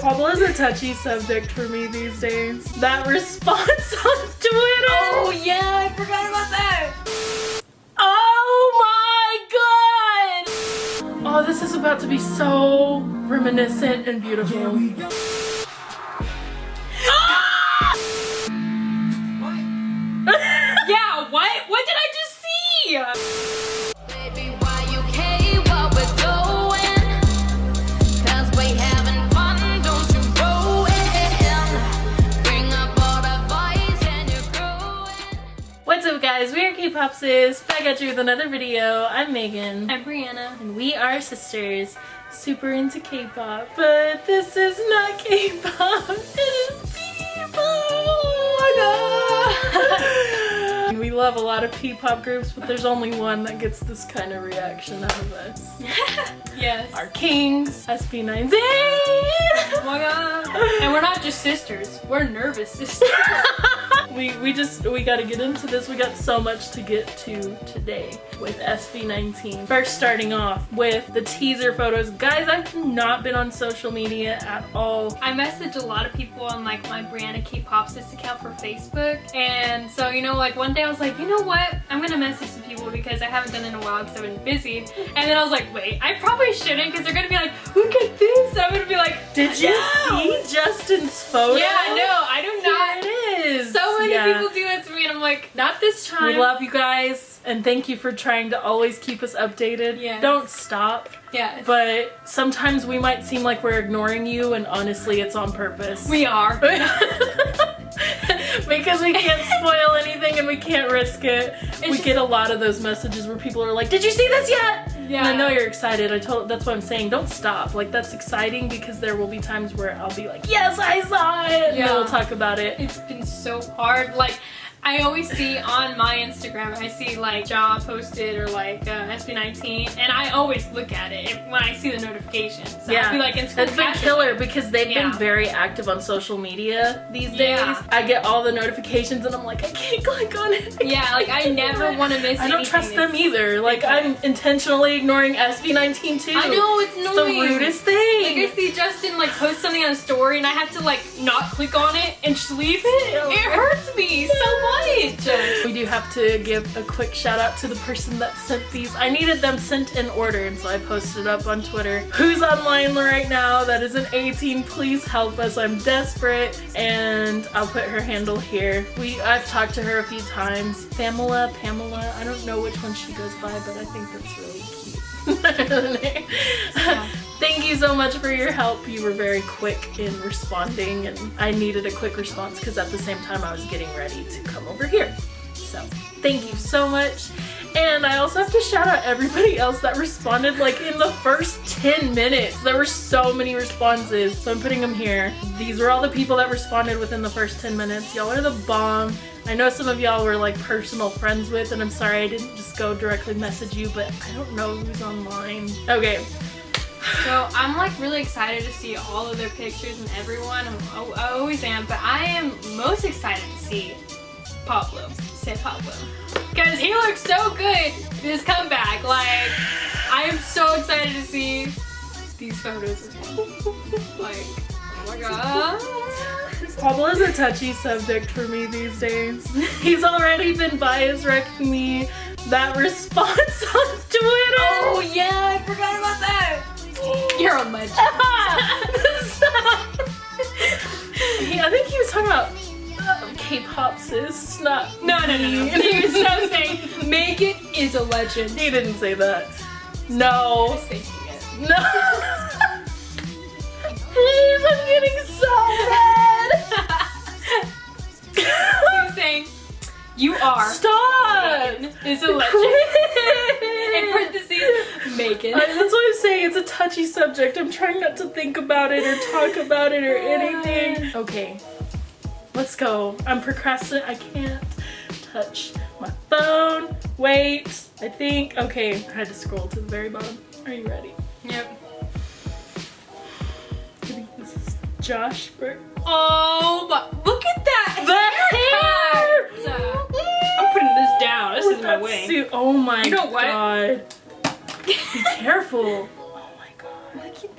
Pablo is a touchy subject for me these days. That response on Twitter. Oh yeah, I forgot about that. Oh my god! Oh, this is about to be so reminiscent and beautiful. Ah! Yeah, what? What did I just see? Guys? We are K-Pop back at you with another video. I'm Megan. I'm Brianna. And we are sisters, super into K-pop. But this is not K-pop, it is people! Oh my god! we love a lot of P-pop groups, but there's only one that gets this kind of reaction out of us. Yes. Our kings, SB19! Oh my god. And we're not just sisters. We're nervous sisters. we we just we got to get into this we got so much to get to today with sb19 first starting off with the teaser photos guys i've not been on social media at all I messaged a lot of people on like my Brianna K-pop sis account for Facebook. And so, you know, like one day I was like, you know what? I'm gonna message some people because I haven't done it in a while because I've been busy. And then I was like, wait, I probably shouldn't because they're gonna be like, look at this. I'm gonna be like, did you no. see justin's photo Yeah, no, I do not. Is So many Yeah. people do that to me and I'm like, not this time. we love you guys and thank you for trying to always keep us updated Yes. don't stop Yes. but sometimes we might seem like we're ignoring you and honestly it's on purpose we are. because we can't spoil anything and we can't risk it. we just- get a lot of those messages where people are like, "Did you see this yet?" Yeah. And I know you're excited. I told that's what I'm saying. Don't stop. Like that's exciting because there will be times where I'll be like, "Yes, I saw it." And Yeah. then we'll talk about it. It's been so hard. Like, I always see on my Instagram, I see like Ja posted or like uh, SB19, and I always look at it when I see the notifications. So I'll be like, it's been killer because they've Yeah. been very active on social media these days. Yeah. I get all the notifications and I'm like, I can't click on it. I Yeah, like I never want to miss I don't trust them either. Like I'm intentionally ignoring SB19 too. I know, it's It's annoying. the rudest thing. Like I see Justin like post something on a story and I have to like not click on it and just leave it. It hurts do have to give a quick shout out to the person that sent these. I needed them sent in order, and so I posted up on Twitter. Who's online right now that is an 18? Please help us. I'm desperate, and I'll put her handle here. We I've talked to her a few times. Pamela, Pamela. I don't know which one she goes by, but I think that's really cute. Yeah. Thank you so much for your help. You were very quick in responding, and I needed a quick response because at the same time I was getting ready to come over here. So thank you so much. And I also have to shout out everybody else that responded like in the first 10 minutes. There were so many responses. So I'm putting them here. These were all the people that responded within the first 10 minutes. Y'all are the bomb. I know some of y'all were like personal friends with and I'm sorry I didn't just go directly message you, but I don't know who's online. Okay, So I'm like really excited to see all of their pictures and everyone. I always am, but I am most excited to see Pablo. Say Pablo. Because he looks so good this comeback. Like, I am so excited to see these photos as well. Like, oh my god. Pablo is a touchy subject for me these days. He's already been bias wrecking me. That response on Twitter. Oh yeah, I forgot about that. You're a legend. I think he was talking about uh, K-pop sis, not No, no, no, no. He was so saying Megan is a legend. He didn't say that. No. No. Please, I'm getting so mad. He was saying, you are Stop. Megan is a legend. In parentheses, Megan. I- that's what I'm saying. It's a touchy subject. I'm trying not to think about it or talk about it or anything. Okay, let's go. I'm procrastinating. I can't touch my phone. Wait, I think. Okay, I had to scroll to the very bottom. Are you ready? Yep. I think this is Josh for Oh, but look at that the haircut. hair. I'm putting this down. This is my way. suit- Oh my You know what? god. Be careful.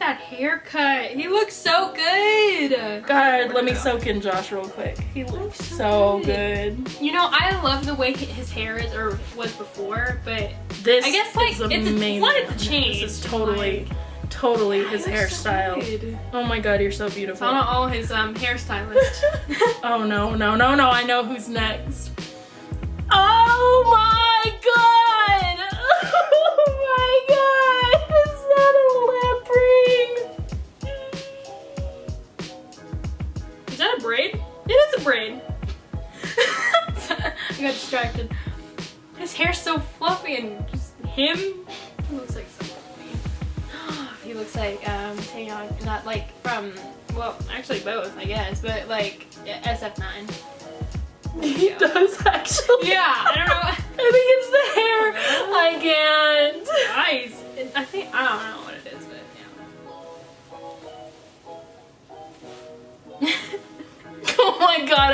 that haircut. He looks so good. good. God, let me soak in Josh real quick. He looks so good. You know, I love the way his hair is or was before, but This I guess, like, is it's amazing. one, it's a change, This is totally, totally his looks so hairstyle. Oh my god, you're so So beautiful. I don't know his um hairstylist. oh no, no, no, no, I know who's next. Oh my braid. I got distracted. His hair's so fluffy and just him. He looks like so fluffy. he looks like um Taeyang, not like from well, actually both, I guess, but like SF9. a lamprey? He does actually. Yeah, I don't know. I think it's the hair. I can't. Eyes. I think I don't know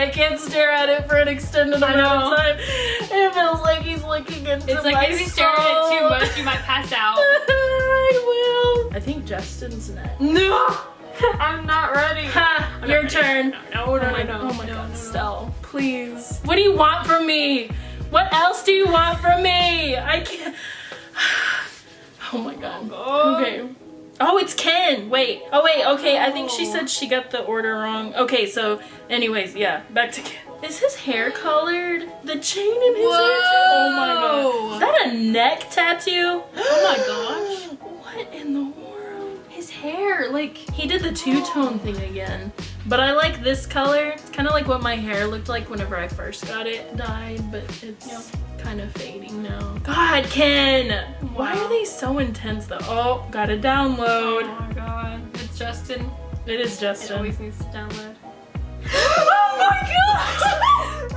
I can't stare at it for an extended amount of time. It feels like he's looking into It's like my if you stare at it too much, you might pass out. I will. I think Justin's next. No, I'm not ready. Ha, I'm your not turn. ready. No, no, oh my, no, no, oh my no, god, no, no. Stell, please. What do you want from me? What else do you want from me? I can't. Oh my god. God. Okay. Oh, it's Ken. Wait. Oh wait. Okay. I think she said she got the order wrong. Okay. So, anyways, yeah. Back to Ken. Is his hair colored? The chain in his hair. Oh my god. Is that a neck tattoo? Oh my gosh. What in the world? His hair, like, He did the two-tone thing again. But I like this color. It's kind of like what my hair looked like whenever I first got it dyed, but it's Yeah. kind of fading now. God, Ken! Why Wow. are they so intense though? Oh, gotta download. oh my god. It's Justin. It is Justin. It always needs to download. oh my god!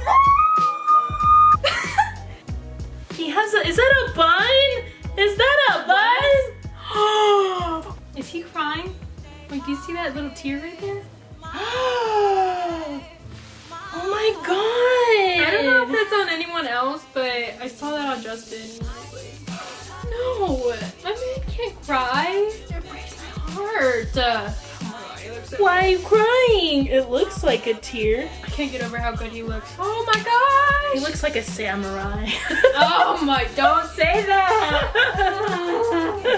he has a. Is that a bun? Is that a bun? Is he crying? Like, do you see that little tear right there? oh my god! I don't know if that's on anyone else, but I saw that on Justin. and I was no, my man can't cry. It breaks my heart. Uh, my god, he looks so Why are you crying? It looks like a tear. I can't get over how good he looks. Oh my gosh! He looks like a samurai. Oh my! Don't say that.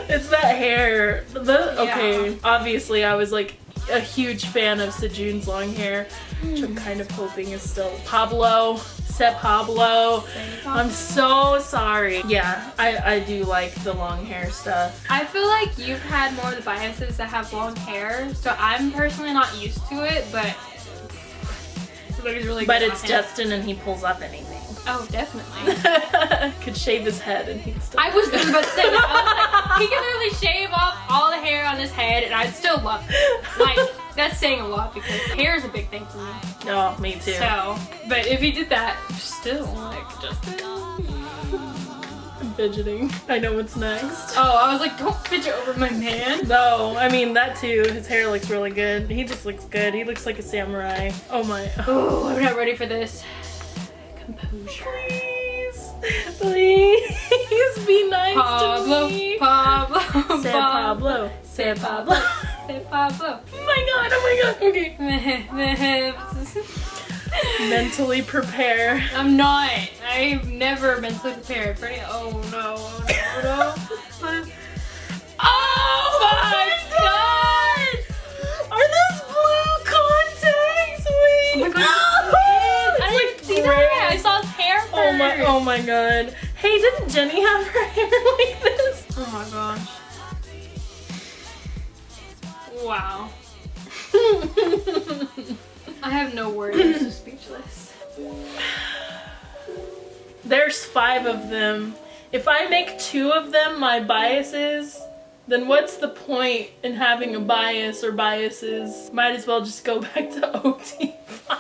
it's that hair. The, Yeah. okay, obviously I was like a huge fan of Sejun's long hair, hmm. which I'm kind of hoping is still Pablo. Said Pablo. I'm so sorry. Yeah, I, I do like the long hair stuff. I feel like you've had more of the biases that have long hair, so I'm personally not used to it, but really But it's. Justin and he pulls off anything. Oh, definitely. Could shave his head and he'd still. I was just about to say that. Like, he can literally shave off all the hair on his head, and I'd still love it. Like, that's saying a lot because hair is a big thing for me. Oh, me too. So, but if he did that, still, like, Justin. I'm fidgeting. I know what's next. Oh, I was like, don't fidget over my man. No, I mean that too. His hair looks really good. He just looks good. He looks like a samurai. Oh my. Oh, I'm not ready for this. Composure. Please, please be nice Pablo, to me. Pablo, Say Pablo. Say Pablo. Say Pablo. oh my god. Oh my god. Okay. Mentally prepare. I'm not. I've never mentally prepared for any. Oh no! Oh no! Oh, no. oh my Oh my, oh my god. Hey, didn't Jenny have her hair like this? Oh my gosh! Wow. I have no words. I'm so speechless. There's five of them. If I make two of them my biases, then what's the point in having a bias or biases? Might as well just go back to OT.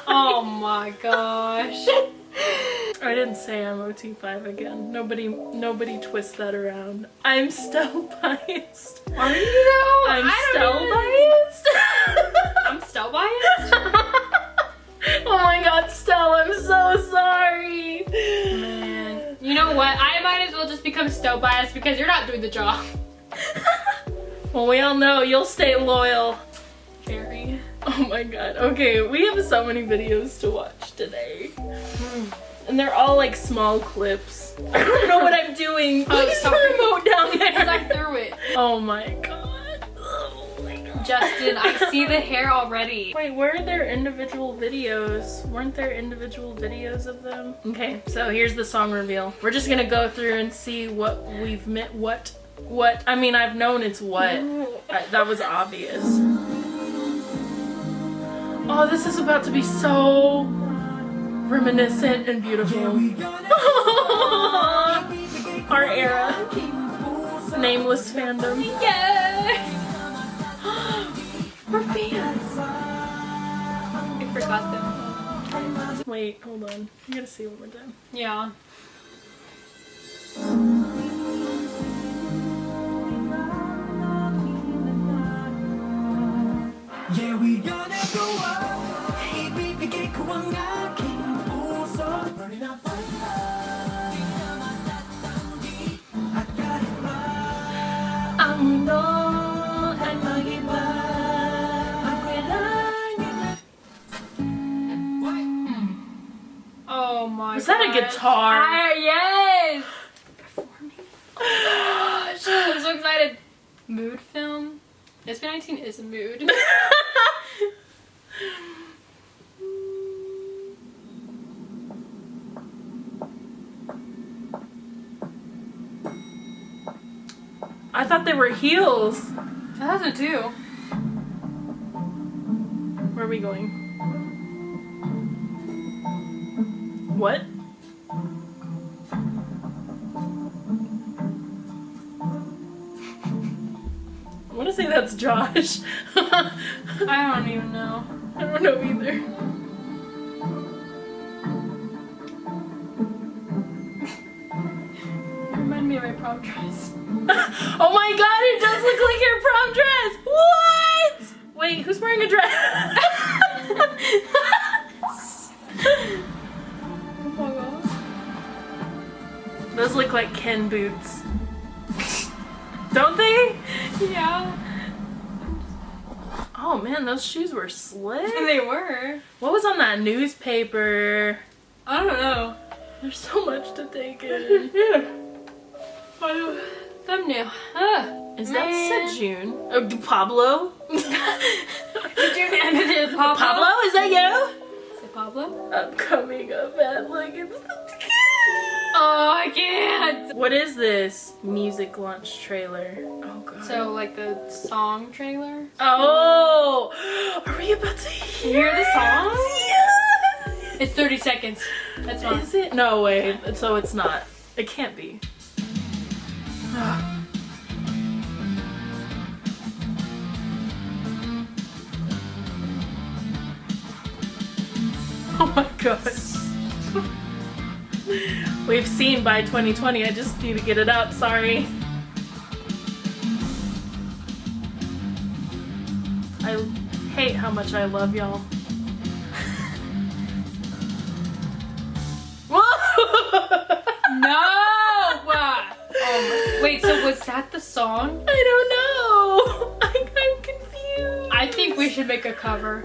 Oh my gosh! I didn't say I'm OT5 again. Nobody nobody twist that around. I'm still biased. Are you though? I'm I still even- biased. I'm still biased. oh my god, Stella, I'm so sorry. Man. You know what? I might as well just become so biased because you're not doing the job. Well, we all know you'll stay loyal. Very. Oh my god. Okay, we have so many videos to watch today. And they're all like small clips. I don't know what I'm doing. Oh, sorry. the remote down Because I threw it. Oh my god. Oh my god. Justin, I see the hair already. Wait, where are their individual videos? Weren't there individual videos of them? Okay, so here's the song reveal. We're just gonna go through and see what we've met. What? What? I mean, I've known it's what. That was obvious. Oh, this is about to be so reminiscent and beautiful. Our era. Nameless fandom. Yeah! We're fans. I forgot them. Wait, hold on. You gotta see one more time. Yeah. Yeah, we gonna go up. Hey, baby, get cool so burning up I got it right. I'm no, I know you Oh my Was that a guitar? I- yes! Oh my gosh. I'm so excited. Mood film. SB19 is a mood. I thought they were heels. That has a two. Where are we going? What? I want to say that's Josh. I don't even know. I don't know either. You remind me of my prom dress. oh my god, it does look like your prom dress! What? Wait, who's wearing a dress? Oh. Those look like Ken boots. Don't they? Yeah. Oh man, those shoes were slick. They were. What was on that newspaper? I don't know. There's so much to take in. Oh, thumbnail. Ah, Is man. that Sejun? Oh, D- Pablo? Did you name it Pablo? Pablo, is that you? Is it Pablo? I'm coming up at like it's Oh, I can't. What is this? Music launch trailer. Oh god. So, like the song trailer. Oh! Are we about to hear, hear the song? Yeah. It's 30 seconds. That's fine. Is it? No way. So it's not. It can't be. oh my god. We've seen by 2020. I just need to get it up. Sorry. I hate how much I love y'all. No! Wait, so was that the song? I don't know. I, I'm confused. I think we should make a cover.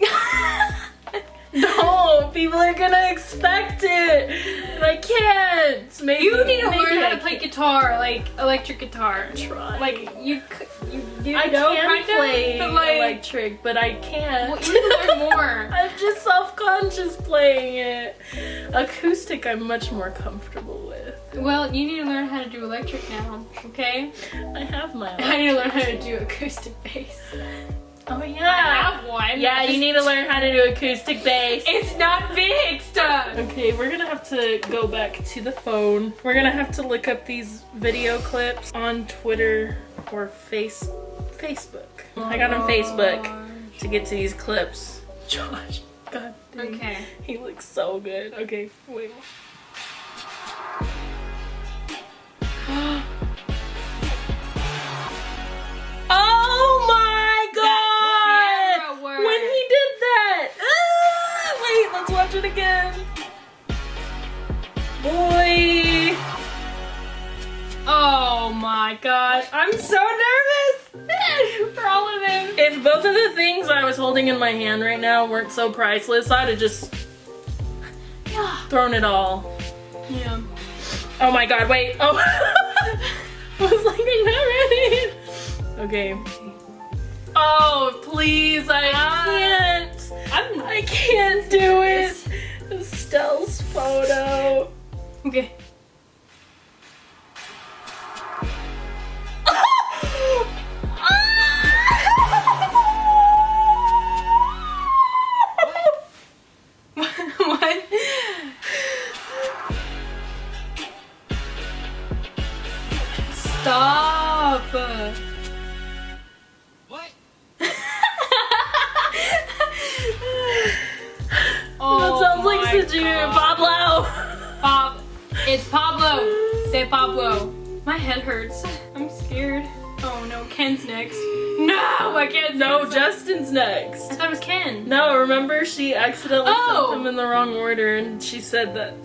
no, people are gonna expect it, and I can't. Maybe You need to learn how to play guitar, like electric guitar. Try. Like you, you, you I know, can play of, but like, electric, but I can't. well, you need to learn more. I'm just self-conscious playing it. Acoustic, I'm much more comfortable. Well, you need to learn how to do electric now, okay? I have my. I need to learn how to do acoustic bass. Oh yeah. I have one. Yeah, you need to learn how to do acoustic bass. It's not fixed. Okay, we're gonna have to go back to the phone. We're gonna have to look up these video clips on Twitter or face Facebook. I got on Facebook to get to these clips. Josh, god dang. Okay. He looks so good. Okay, wait. It again. Boy! Oh my gosh, I'm so nervous for all of them. If both of the things I was holding in my hand right now weren't so priceless, I'd have just Yeah. thrown it all. Yeah. Oh my god, wait. Oh. I was like, I'm not ready. Okay. Oh, please, I can't. I'm I can't do it. Estelle's photo. okay.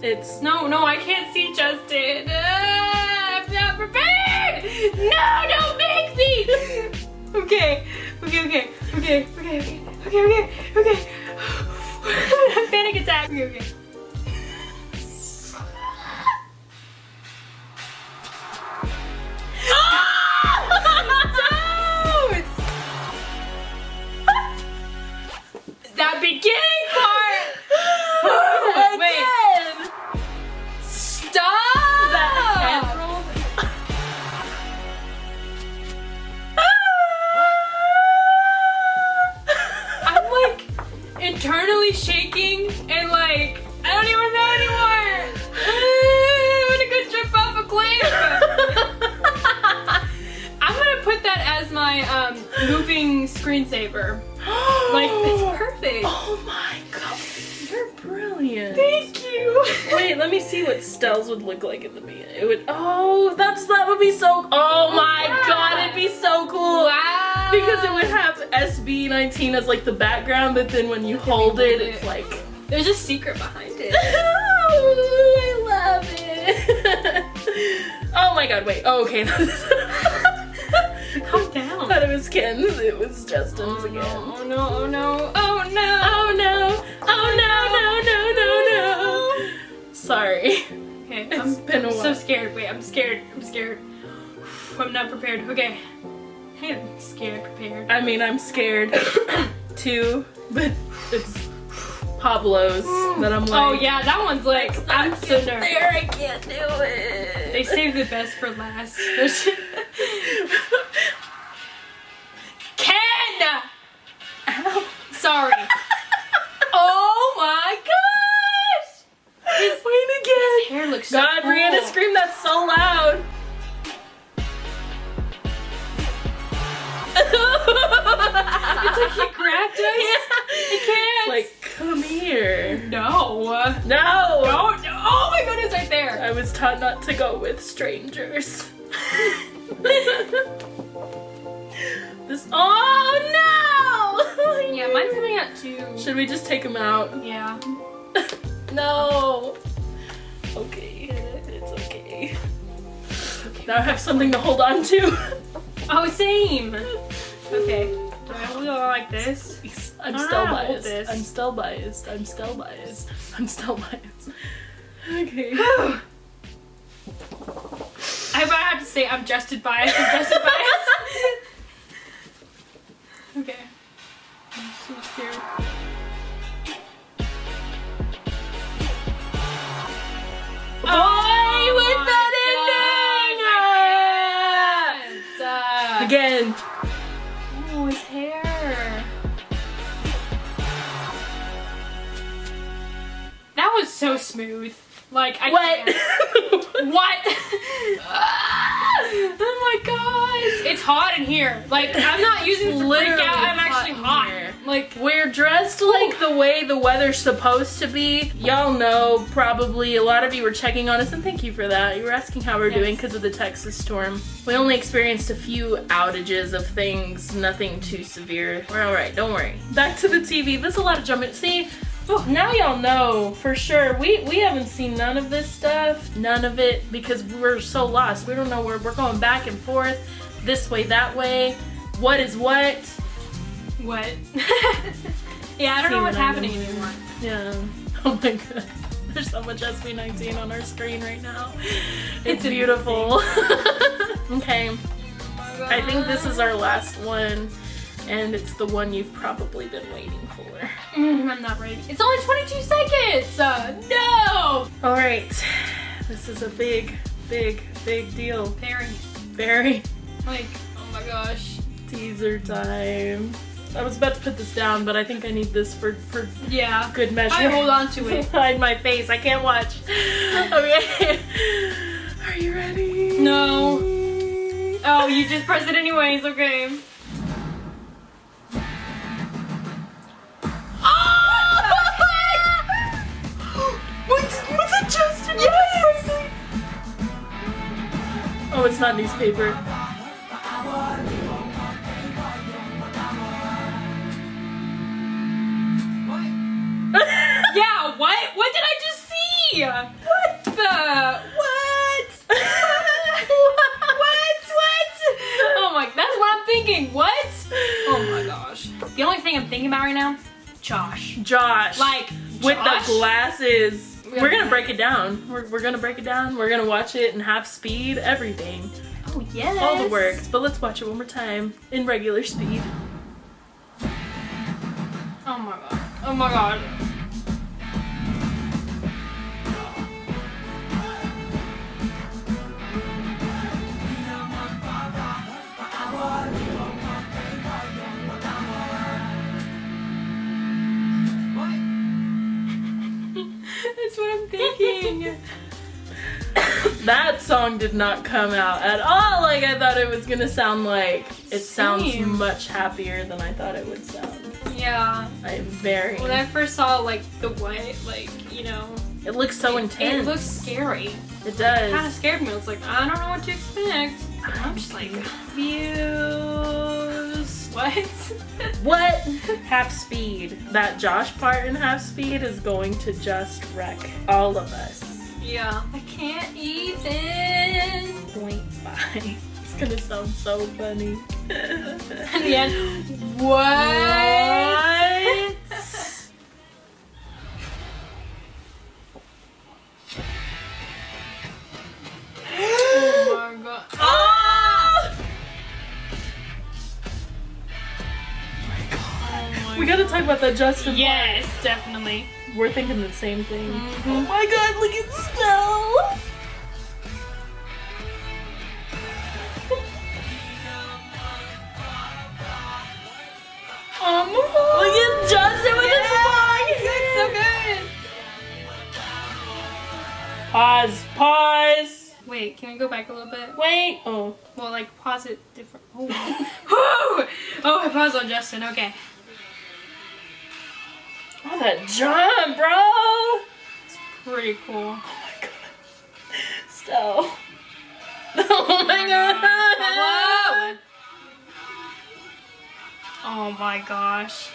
It's, no, no, I can't see Justin. Uh, I'm not prepared. No, don't make me. okay, okay, okay, okay, okay, okay, okay, okay. okay. panic attack. Okay, okay. Like in the beginning. It would. Oh, that's that would be so. Oh my Yeah. god, it'd be so cool. Wow. Because it would have SB19 as like the background, but then when you hold it, it's like. There's a secret behind it. Oh, I love it. oh my god, wait. Oh, okay. Calm down. thought it was Ken's. It was Justin's Oh again. Oh, no, oh no, oh no, oh no. Oh no! Oh no! No! No! No! No! Sorry. Okay, It's I'm, been a I'm so scared. Wait, I'm scared. I'm scared. I'm not prepared. Okay. Hey, I'm scared, prepared. I mean, I'm scared too, but it's Pablo's mm. that I'm oh, like. oh yeah, that one's like I'm so nervous. there, I can't do it. They saved the best for last. Ken! Ow. Sorry. oh my gosh! Wait again. Hair looks so God, cool. Brianna, scream that's so loud. It's like he grabbed us. He can't. Like, come here. no. No. No, no. Oh my goodness, right there. I was taught not to go with strangers. this. Oh no! Yeah, mine's coming out too. Should we just take him out? Yeah. no. Okay. Now I have something to hold on to. Oh, same. Okay. Do I hold it on like this? I'm still know how to hold biased. this. I'm still biased. I'm still biased. I'm still biased. Okay. I, have to say I'm Justin biased. I'm Justin biased. okay. I'm so scared. Smooth. Like I What? can't. What? oh my gosh! It's hot in here. Like I'm not using to freak out. I'm hot actually hot. here. Like We're dressed like the way the weather's supposed to be. Y'all know probably a lot of you were checking on us, and thank you for that. You were asking how we're Yes. doing because of the Texas storm. We only experienced a few outages of things, nothing too severe. We're alright, don't worry. Back to the TV. There's a lot of jumping. See, Oh, now y'all know for sure. We we haven't seen none of this stuff, none of it, because we're so lost. We don't know where we're going back and forth, this way, that way. What is what? What? yeah, I don't See know what's I happening mean. anymore. Yeah. Oh my god. There's so much SB19 on our screen right now. It's, It's beautiful. okay. Oh I think this is our last one. And it's the one you've probably been waiting for. Mm, I'm not ready. It's only 22 seconds! Uh, no! Alright. This is a big, big, big deal. Very, Very like, oh my gosh. teaser time. I was about to put this down, but I think I need this for, for Yeah. good measure. I hold on to it. Hide my face. I can't watch. Okay. Are you ready? No. Oh, you just press it anyways, okay. Oh, it's not newspaper. Yeah, what? What did I just see? What the? What? what? What? Oh my, that's what I'm thinking. What? Oh my gosh. The only thing I'm thinking about right now, Josh. Josh. Like, with Josh? the glasses. We We're gonna break it down. We're, we're gonna break it down. We're gonna watch it in half speed, everything. Oh yes. All the works. But let's watch it one more time in regular speed. Oh my god. Oh my god. Thinking. That song did not come out at all like I thought it was gonna sound like. It sounds much happier than I thought it would sound. yeah. I'm very. When I first saw like the white, like you know, It looks so it, intense. it looks scary. It does. It Kind of scared me. I was like, I don't know what to expect. I'm just like, views. What? What? Half speed. That Josh part in half speed is going to just wreck all of us. yeah. I can't even. Point five. It's gonna sound so funny. In the end, what? oh talk about that Justin. Yes, definitely. We're thinking the same thing. Mhm. Oh my god, look at the Snow! Um, Look at Justin with his It's so good. Pause, pause. Wait, can we go back a little bit? Wait. Oh. Well, like pause it different. Oh, oh, I paused on Justin. Okay. Oh, that jump, bro! It's pretty cool. Oh my god. Still. Oh my god. Whoa! Oh my gosh.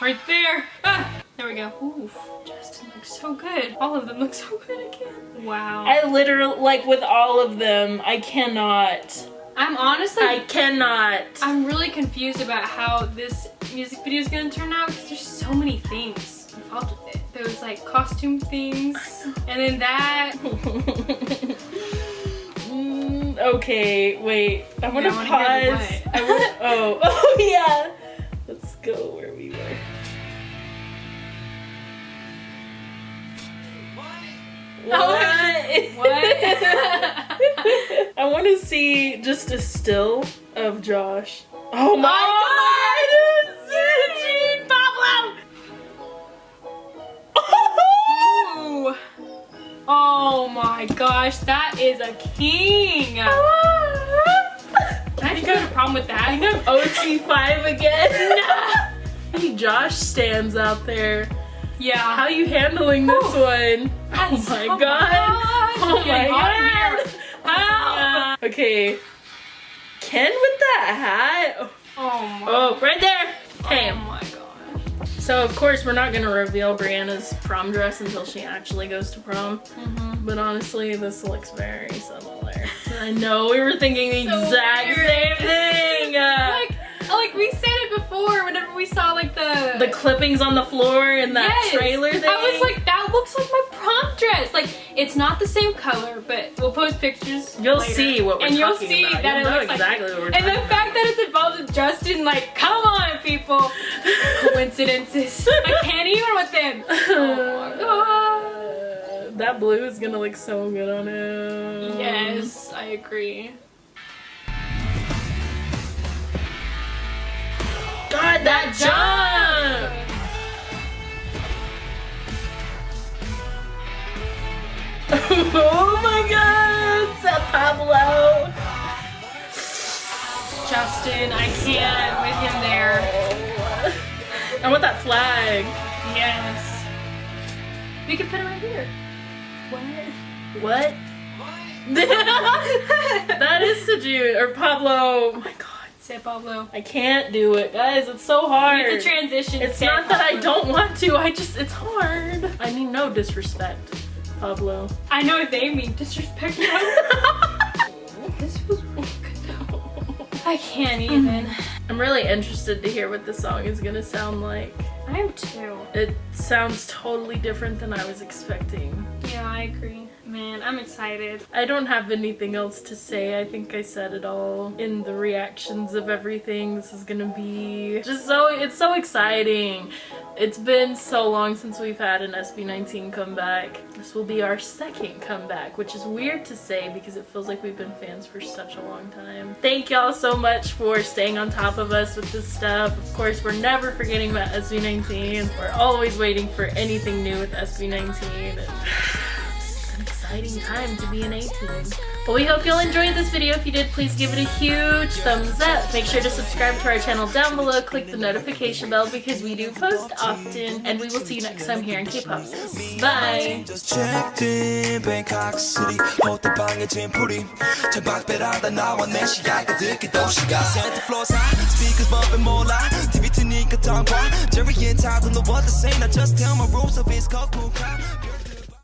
Right there. Ah, there we go. Ooh, Justin looks so good. All of them look so good again. Wow. I literally, like with all of them, I cannot. I'm honestly, I cannot. I'm really confused about how this music video is gonna turn out because there's so many things involved with it. There's like costume things, and then that. Mm, okay, wait. I want to I wanna pause. I want. Oh, oh yeah. Let's go where we were. Oh, What? what? I want to see just a still of Josh. Oh my Oh god! It's Eugene Pablo! Ooh. Oh my gosh, that is a king. I think I have a problem with that? I'm OT5 again. hey, Josh stands out there. Yeah. How are you handling this one? Oh That's- oh my oh my god. Oh my getting hot in god. Okay. Ken with that hat. Oh my. Oh, right there. Okay. Oh my gosh. So of course we're not gonna reveal Brianna's prom dress until she actually goes to prom. Mm-hmm. But honestly, this looks very similar. I know we were thinking the So exact weird. same thing. Like, like we said it before. Whenever we saw like the the clippings on the floor and that Yes. trailer thing. I was like, that looks like my prom dress. Like, it's not the same color, but we'll post pictures. You'll later. see what we're and you'll see about. that You'll it looks exactly like. what we're and the talking fact that it's involved with Justin, like, come on, people. Coincidences. I can't even with them. Oh my god. that blue is gonna look so good on him. Yes, I agree. God, that jump! oh my god, Seth Pablo! Justin, I can't with him there. I want that flag. Yes. We could put it right here. What? What? that is Sejun or Pablo. Oh my god. Pablo. I can't do it, guys. It's so hard. It's a transition. It's not that I don't want to. I just it's hard. I mean no disrespect, Pablo. I know they mean disrespect. this was really good though. I can't mm-hmm. even. I'm really interested to hear what the song is gonna sound like. I am too. It sounds totally different than I was expecting. Yeah, I agree. Man, I'm excited. I don't have anything else to say. I think I said it all in the reactions of everything. This is gonna be just so, it's so exciting. It's been so long since we've had an SB19 comeback. This will be our second comeback, which is weird to say because it feels like we've been fans for such a long time. Thank y'all so much for staying on top of us with this stuff. Of course, we're never forgetting about SB19. We're always waiting for anything new with SB19. exciting time to be an A'TIN. But we hope you'll enjoy this video. If you did, please give it a huge thumbs up. Make sure to subscribe to our channel down below. Click the notification bell because we do post often. And we will see you next time here in K-Pop Bye! Know what to say just tell my of his